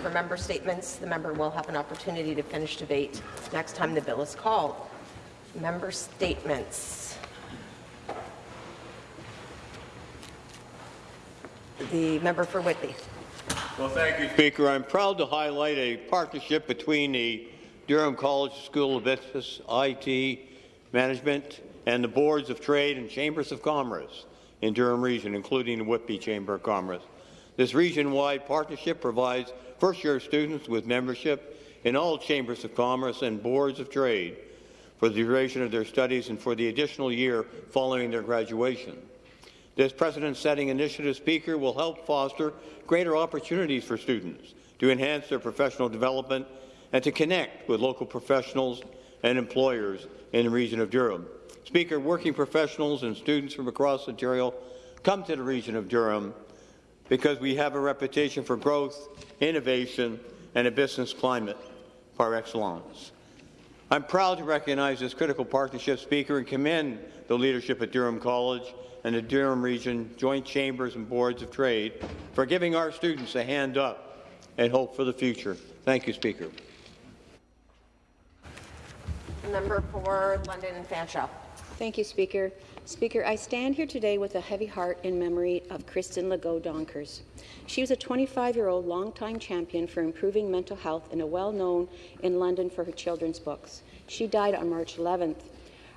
for member statements. The member will have an opportunity to finish debate next time the bill is called. Member statements. The member for Whitby. Well, thank you, Speaker. I'm proud to highlight a partnership between the Durham College School of Business, IT, Management, and the Boards of Trade and Chambers of Commerce in Durham Region, including the Whitby Chamber of Commerce. This region-wide partnership provides first-year students with membership in all Chambers of Commerce and Boards of Trade for the duration of their studies and for the additional year following their graduation. This precedent-setting initiative, Speaker, will help foster greater opportunities for students to enhance their professional development and to connect with local professionals and employers in the region of Durham. Speaker, working professionals and students from across Ontario come to the region of Durham because we have a reputation for growth, innovation, and a business climate par excellence. I'm proud to recognize this critical partnership, Speaker, and commend the leadership at Durham College and the Durham Region Joint Chambers and Boards of Trade for giving our students a hand up and hope for the future. Thank you, Speaker. Number four, London and Fanshawe. Thank you, Speaker. Speaker, I stand here today with a heavy heart in memory of Kristen Legault Donkers. She was a 25-year-old longtime champion for improving mental health and a well-known in London for her children's books. She died on March 11th.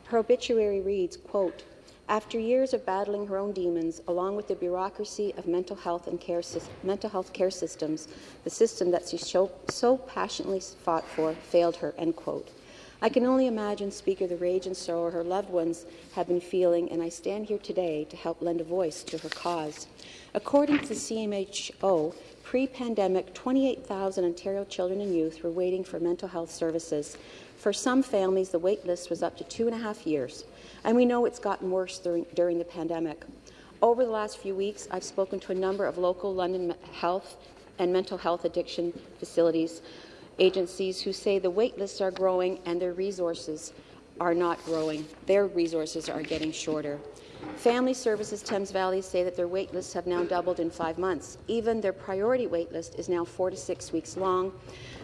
Her obituary reads, quote, after years of battling her own demons, along with the bureaucracy of mental health and care mental health care systems, the system that she so, so passionately fought for failed her. End quote. I can only imagine, Speaker, the rage and sorrow her loved ones have been feeling, and I stand here today to help lend a voice to her cause. According to the CMHO, pre-pandemic, 28,000 Ontario children and youth were waiting for mental health services. For some families, the wait list was up to two and a half years, and we know it's gotten worse during, during the pandemic. Over the last few weeks, I've spoken to a number of local London health and mental health addiction facilities agencies who say the wait lists are growing and their resources are not growing. Their resources are getting shorter. Family Services Thames Valley say that their wait lists have now doubled in five months. Even their priority wait list is now four to six weeks long.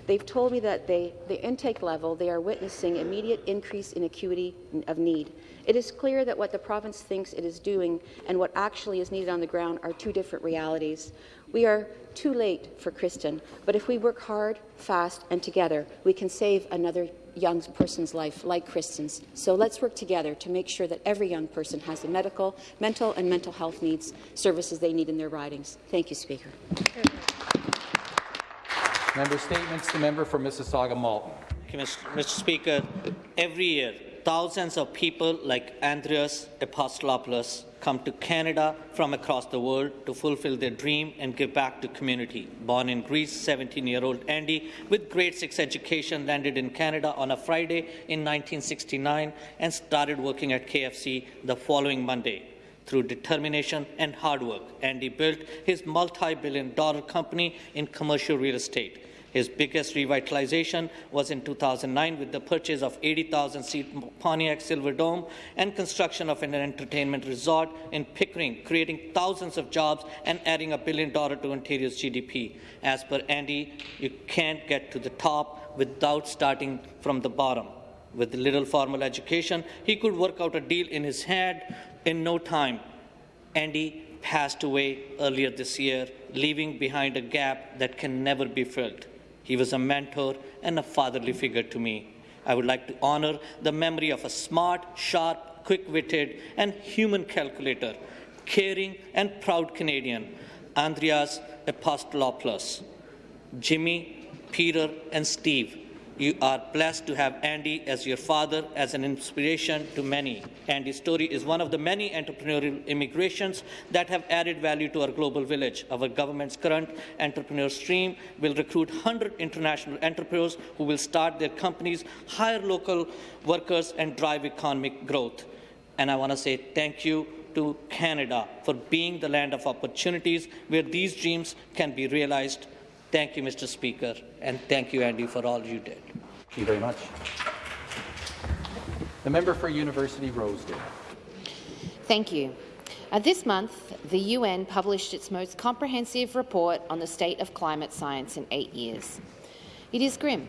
They've told me that they, the intake level, they are witnessing immediate increase in acuity of need. It is clear that what the province thinks it is doing and what actually is needed on the ground are two different realities. We are too late for Kristen, but if we work hard, fast, and together, we can save another young person's life like Kristen's. So let's work together to make sure that every young person has the medical, mental, and mental health needs services they need in their ridings. Thank you, Speaker. Member statements. The member for Mississauga Malton. Mr. Speaker, every year thousands of people like Andreas Apostolopoulos come to Canada from across the world to fulfill their dream and give back to community. Born in Greece, 17-year-old Andy, with grade 6 education, landed in Canada on a Friday in 1969 and started working at KFC the following Monday. Through determination and hard work, Andy built his multi-billion dollar company in commercial real estate. His biggest revitalization was in 2009 with the purchase of 80,000-seat Pontiac Silverdome and construction of an entertainment resort in Pickering, creating thousands of jobs and adding a billion dollars to Ontario's GDP. As per Andy, you can't get to the top without starting from the bottom. With little formal education, he could work out a deal in his head in no time. Andy passed away earlier this year, leaving behind a gap that can never be filled. He was a mentor and a fatherly figure to me. I would like to honor the memory of a smart, sharp, quick-witted and human calculator, caring and proud Canadian, Andreas Apostolopoulos. Jimmy, Peter and Steve you are blessed to have Andy as your father, as an inspiration to many. Andy's story is one of the many entrepreneurial immigrations that have added value to our global village. Our government's current entrepreneur stream will recruit 100 international entrepreneurs who will start their companies, hire local workers, and drive economic growth. And I want to say thank you to Canada for being the land of opportunities where these dreams can be realized Thank you, Mr. Speaker, and thank you, Andy, for all you did. Thank you very much. The member for University Rosedale. Thank you. Uh, this month, the UN published its most comprehensive report on the state of climate science in eight years. It is grim.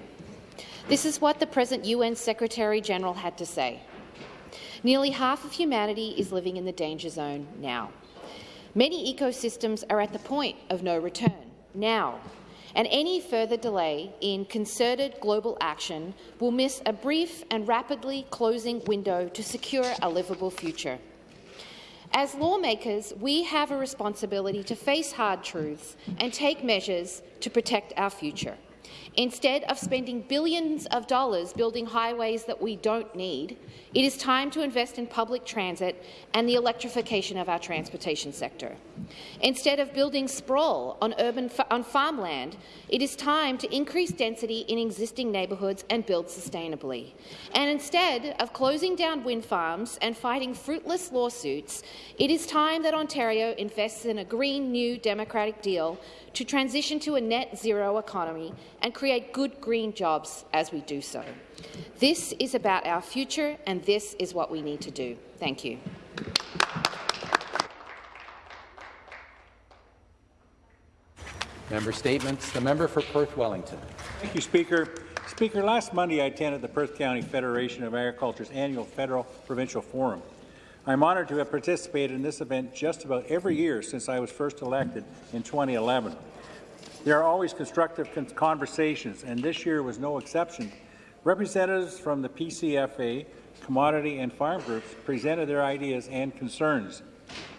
This is what the present UN Secretary-General had to say. Nearly half of humanity is living in the danger zone now. Many ecosystems are at the point of no return now, and any further delay in concerted global action will miss a brief and rapidly closing window to secure a livable future. As lawmakers, we have a responsibility to face hard truths and take measures to protect our future. Instead of spending billions of dollars building highways that we don't need, it is time to invest in public transit and the electrification of our transportation sector. Instead of building sprawl on, urban on farmland, it is time to increase density in existing neighbourhoods and build sustainably. And instead of closing down wind farms and fighting fruitless lawsuits, it is time that Ontario invests in a green new democratic deal to transition to a net zero economy and create good green jobs as we do so. This is about our future, and this is what we need to do. Thank you. Member Statements. The member for Perth Wellington. Thank you, Speaker. Speaker, last Monday I attended the Perth County Federation of Agriculture's annual Federal Provincial Forum. I'm honoured to have participated in this event just about every year since I was first elected in 2011. There are always constructive conversations, and this year was no exception. Representatives from the PCFA, commodity and farm groups presented their ideas and concerns.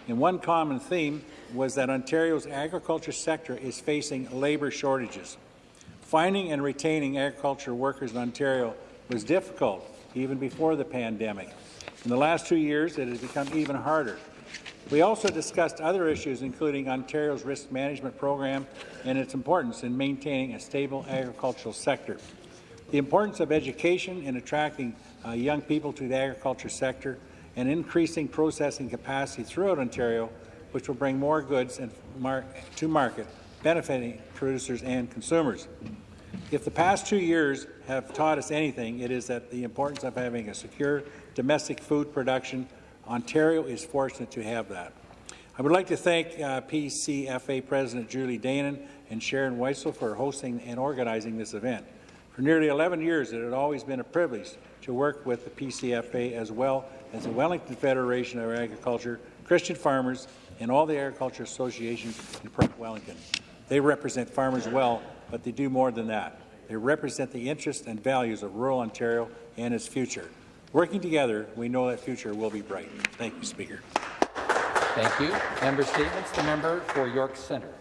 And one common theme was that Ontario's agriculture sector is facing labour shortages. Finding and retaining agriculture workers in Ontario was difficult even before the pandemic. In the last two years, it has become even harder. We also discussed other issues, including Ontario's risk management program and its importance in maintaining a stable agricultural sector. The importance of education in attracting uh, young people to the agriculture sector and increasing processing capacity throughout Ontario, which will bring more goods mar to market, benefiting producers and consumers. If the past two years have taught us anything, it is that the importance of having a secure domestic food production. Ontario is fortunate to have that. I would like to thank uh, PCFA President Julie Danon and Sharon Weisel for hosting and organizing this event. For nearly 11 years, it had always been a privilege to work with the PCFA as well as the Wellington Federation of Agriculture, Christian farmers, and all the agriculture associations in Perth Wellington. They represent farmers well, but they do more than that. They represent the interests and values of rural Ontario and its future. Working together, we know that future will be bright. Thank you, Speaker. Thank you. Member statements. The member for York Centre.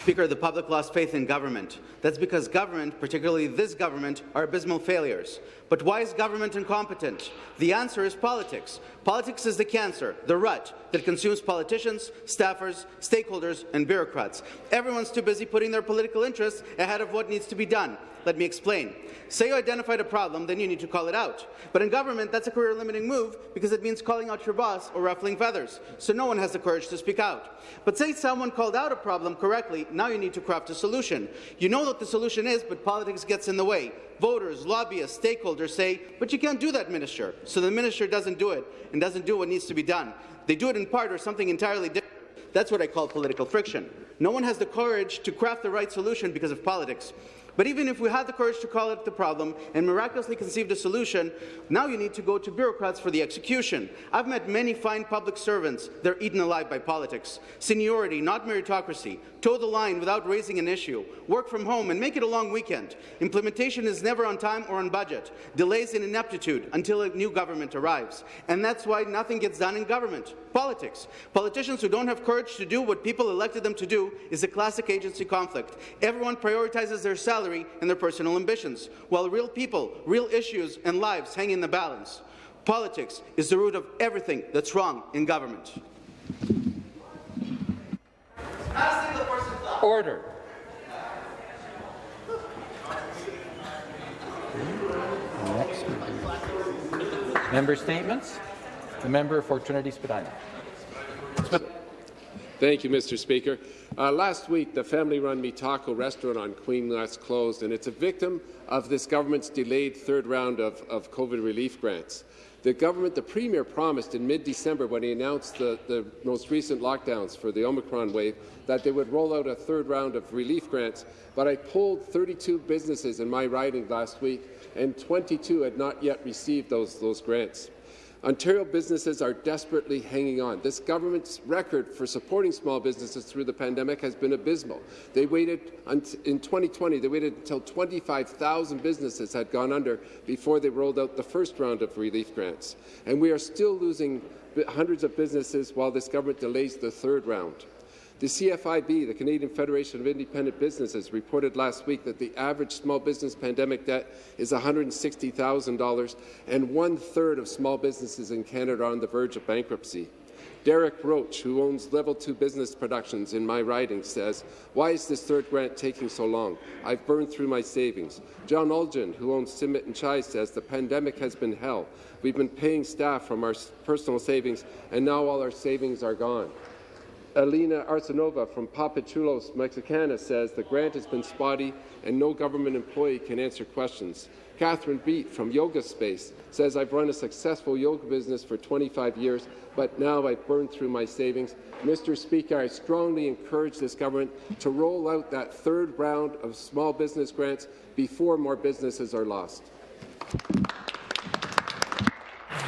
Speaker, the public lost faith in government. That's because government, particularly this government, are abysmal failures. But why is government incompetent? The answer is politics. Politics is the cancer, the rut that consumes politicians, staffers, stakeholders, and bureaucrats. Everyone's too busy putting their political interests ahead of what needs to be done. Let me explain. Say you identified a problem, then you need to call it out. But in government, that's a career-limiting move because it means calling out your boss or ruffling feathers, so no one has the courage to speak out. But say someone called out a problem correctly, now you need to craft a solution. You know what the solution is, but politics gets in the way. Voters, lobbyists, stakeholders say, but you can't do that, Minister. So the Minister doesn't do it and doesn't do what needs to be done. They do it in part or something entirely different. That's what I call political friction. No one has the courage to craft the right solution because of politics. But even if we had the courage to call out the problem and miraculously conceived a solution, now you need to go to bureaucrats for the execution. I've met many fine public servants. They're eaten alive by politics. Seniority, not meritocracy. Toe the line without raising an issue. Work from home and make it a long weekend. Implementation is never on time or on budget. Delays in ineptitude until a new government arrives. And that's why nothing gets done in government. Politics. Politicians who don't have courage to do what people elected them to do is a classic agency conflict. Everyone prioritizes their salary salary and their personal ambitions, while real people, real issues and lives hang in the balance. Politics is the root of everything that's wrong in government. Order. Member statements. The member for Trinity Spadina. Thank you, Mr. Speaker. Uh, last week, the family-run Mi Taco restaurant on Queen West closed, and it's a victim of this government's delayed third round of, of COVID relief grants. The government, the Premier promised in mid-December when he announced the, the most recent lockdowns for the Omicron wave that they would roll out a third round of relief grants, but I polled 32 businesses in my riding last week, and 22 had not yet received those, those grants. Ontario businesses are desperately hanging on. This government's record for supporting small businesses through the pandemic has been abysmal. They waited in 2020, they waited until 25,000 businesses had gone under before they rolled out the first round of relief grants. And we are still losing hundreds of businesses while this government delays the third round. The CFIB, the Canadian Federation of Independent Businesses, reported last week that the average small business pandemic debt is $160,000, and one-third of small businesses in Canada are on the verge of bankruptcy. Derek Roach, who owns Level 2 Business Productions in my riding, says, why is this third grant taking so long? I've burned through my savings. John Olgin, who owns Simit and Chai, says, the pandemic has been hell. We've been paying staff from our personal savings, and now all our savings are gone. Alina Arsenova from Papachulos Mexicana says the grant has been spotty and no government employee can answer questions. Catherine Beat from Yoga Space says, I've run a successful yoga business for 25 years, but now I've burned through my savings. Mr. Speaker, I strongly encourage this government to roll out that third round of small business grants before more businesses are lost.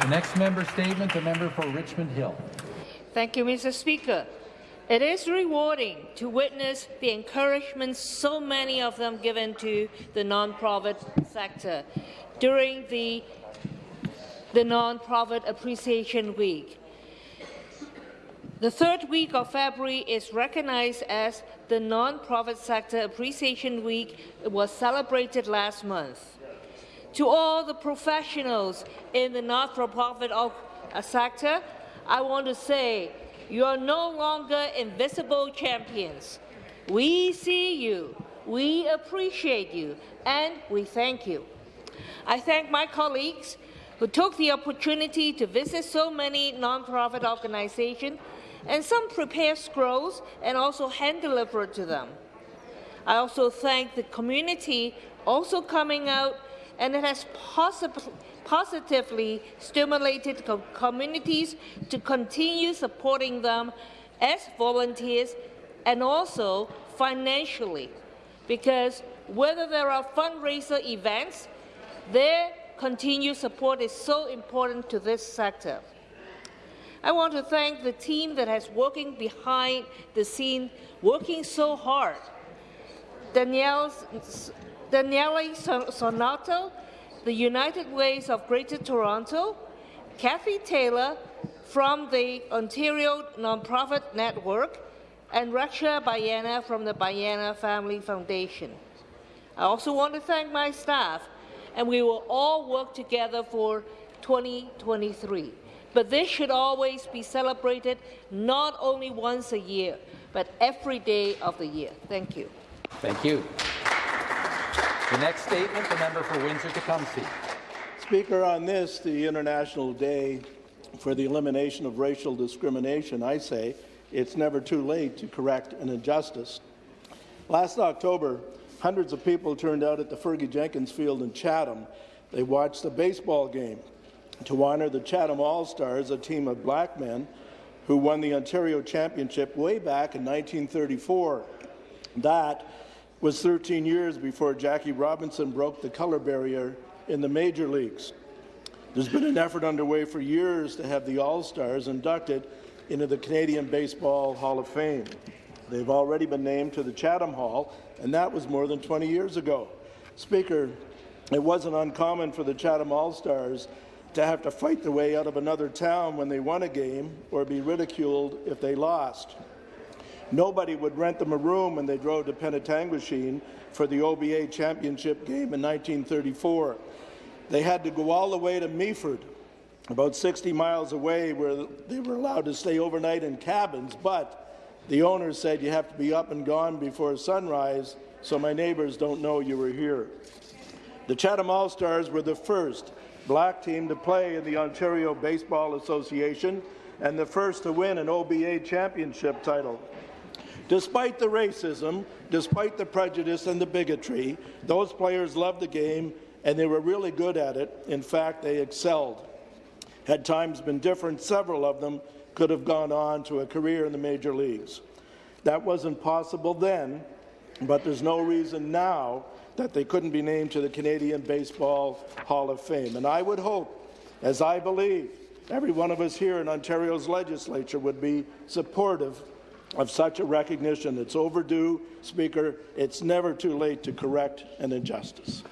The next member statement, the member for Richmond Hill. Thank you, Mr. Speaker. It is rewarding to witness the encouragement so many of them given to the non-profit sector during the, the Non-Profit Appreciation Week. The third week of February is recognized as the Non-Profit Sector Appreciation Week. It was celebrated last month. To all the professionals in the not-for-profit uh, sector, I want to say you are no longer invisible champions. We see you, we appreciate you, and we thank you. I thank my colleagues who took the opportunity to visit so many nonprofit organizations and some prepare scrolls and also hand deliver to them. I also thank the community also coming out and it has possibly positively stimulated co communities to continue supporting them as volunteers and also financially, because whether there are fundraiser events, their continued support is so important to this sector. I want to thank the team that has working behind the scene, working so hard. Danielle, Daniele Zanotti, the United Ways of Greater Toronto, Cathy Taylor from the Ontario Nonprofit Network, and Raksha Bhayana from the Bhayana Family Foundation. I also want to thank my staff, and we will all work together for 2023. But this should always be celebrated not only once a year, but every day of the year. Thank you. Thank you. The next statement, the member for Windsor-Tecumseh. Speaker, on this, the International Day for the Elimination of Racial Discrimination, I say it's never too late to correct an injustice. Last October, hundreds of people turned out at the Fergie Jenkins Field in Chatham. They watched a baseball game to honour the Chatham All-Stars, a team of black men who won the Ontario Championship way back in 1934. That was 13 years before Jackie Robinson broke the color barrier in the major leagues. There's been an effort underway for years to have the All-Stars inducted into the Canadian Baseball Hall of Fame. They've already been named to the Chatham Hall, and that was more than 20 years ago. Speaker, it wasn't uncommon for the Chatham All-Stars to have to fight their way out of another town when they won a game or be ridiculed if they lost. Nobody would rent them a room when they drove to Penetanguishene for the OBA championship game in 1934. They had to go all the way to Meaford, about 60 miles away, where they were allowed to stay overnight in cabins, but the owner said you have to be up and gone before sunrise so my neighbours don't know you were here. The Chatham All-Stars were the first black team to play in the Ontario Baseball Association and the first to win an OBA championship title. Despite the racism, despite the prejudice and the bigotry, those players loved the game and they were really good at it. In fact, they excelled. Had times been different, several of them could have gone on to a career in the major leagues. That wasn't possible then, but there's no reason now that they couldn't be named to the Canadian Baseball Hall of Fame. And I would hope, as I believe, every one of us here in Ontario's legislature would be supportive of such a recognition. It's overdue, Speaker. It's never too late to correct an injustice.